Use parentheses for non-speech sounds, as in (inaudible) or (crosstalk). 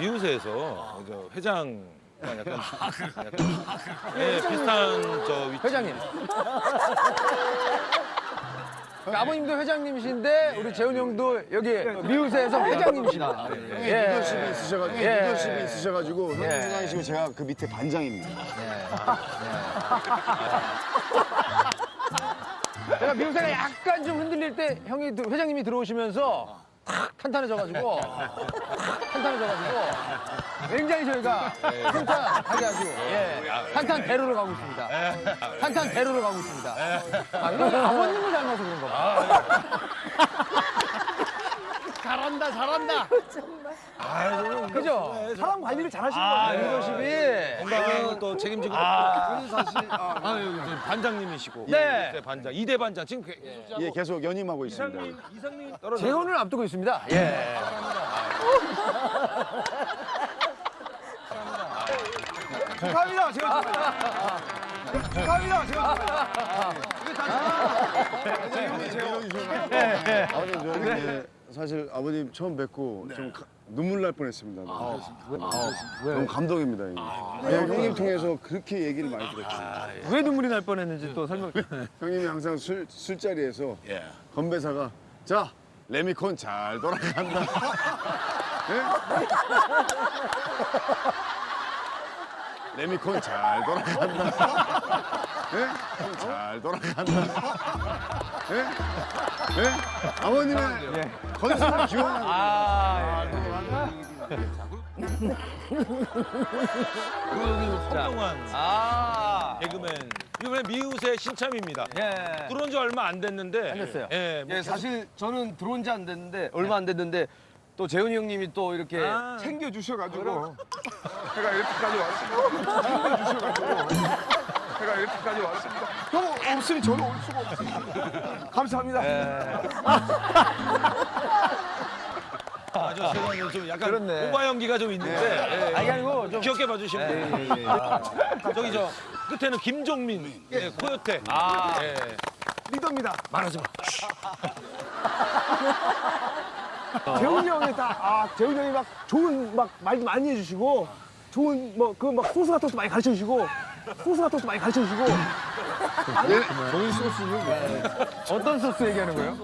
미우새에서 저 회장 약간 약간 예, 비슷한 저 위치. 회장님. 그 아버님도 회장님이신데 우리 재훈 형도 여기 미우새에서 회장님이시다. 예. 리더십이 있으셔가지고 예. 리더십이 있으셔가지고 형님 예. 회장이시고 제가 그 밑에 반장입니다. 제가 미우새가 약간 좀 흔들릴 때 형이 들- 회장님이 들어오시면서 탁 탄탄해져가지고 탁 탄탄해져가지고 굉장히 저희가 탄탄하게 아주 예. 탄탄 대로로 가고 있습니다. 탄탄 대로로 가고 있습니다. 아, 이건 아버님을 닮아서 그런가 봐. 잘한다. 잘한다. 그죠? 사람 관리를 잘 하시는 아, 거예요. 리더십이 건강을 또 책임지고. 아, 사실 아, 이제 반장님이시고. 네. 이대 반장 이대 반장. 지금 그- 예, 계속 연임하고 있습니다. 이상님 이상님 떨어져 재혼을 앞두고 있습니다. 예. 축하합니다. 제가 축하합니다. 제가 아버님 저는 사실 아버님 처음 뵙고 좀 가- 눈물 날 뻔했습니다. 너무 감동입니다. 이게. 예, 형님 통해서 그렇게 얘기를 많이 들었죠. 왜 눈물이 날 뻔했는지 또 설명. 형님이 항상 술 술자리에서 예. 건배사가 자 레미콘 잘 돌아간다. 예? (laughs) 레미콘 잘 돌아간다. 예? 잘 돌아간다. 예? 예? 아버님의 건설을 기원하는 아, 한동안 아. 개그맨 이번에 미우새 신참입니다. 예. 들어온 지 얼마 안 됐는데 안 됐어요. 예, 뭐 예, 사실 저는 들어온 지 안 됐는데 얼마 안 됐는데 또 재훈이 형님이 또 이렇게 아. 챙겨 주셔가지고 (laughs) 제가 이렇게까지 왔습니다. 챙겨 주셔가지고 제가 이렇게까지 왔습니다. 형 없으니 저는 올 수가 없습니다. 감사합니다. 아주 세상에 좀 약간 그렇네. 오바 연기가 좀 있는데 예, 아니 아니고 좀 귀엽게 봐주시면 돼요. 저기 저 끝에는 김종민, 예, 코요태. 아. 예. 리더입니다. 말하지 마. (laughs) 재훈이 형이 다, 아, 재훈이 형이 막 좋은 막 말도 많이 해주시고, 좋은 뭐, 그 막 소스 같은 것도 많이 가르쳐 주시고, 소스 같은 것도 많이 가르쳐 주시고, 어떤 소스 얘기하는 거예요?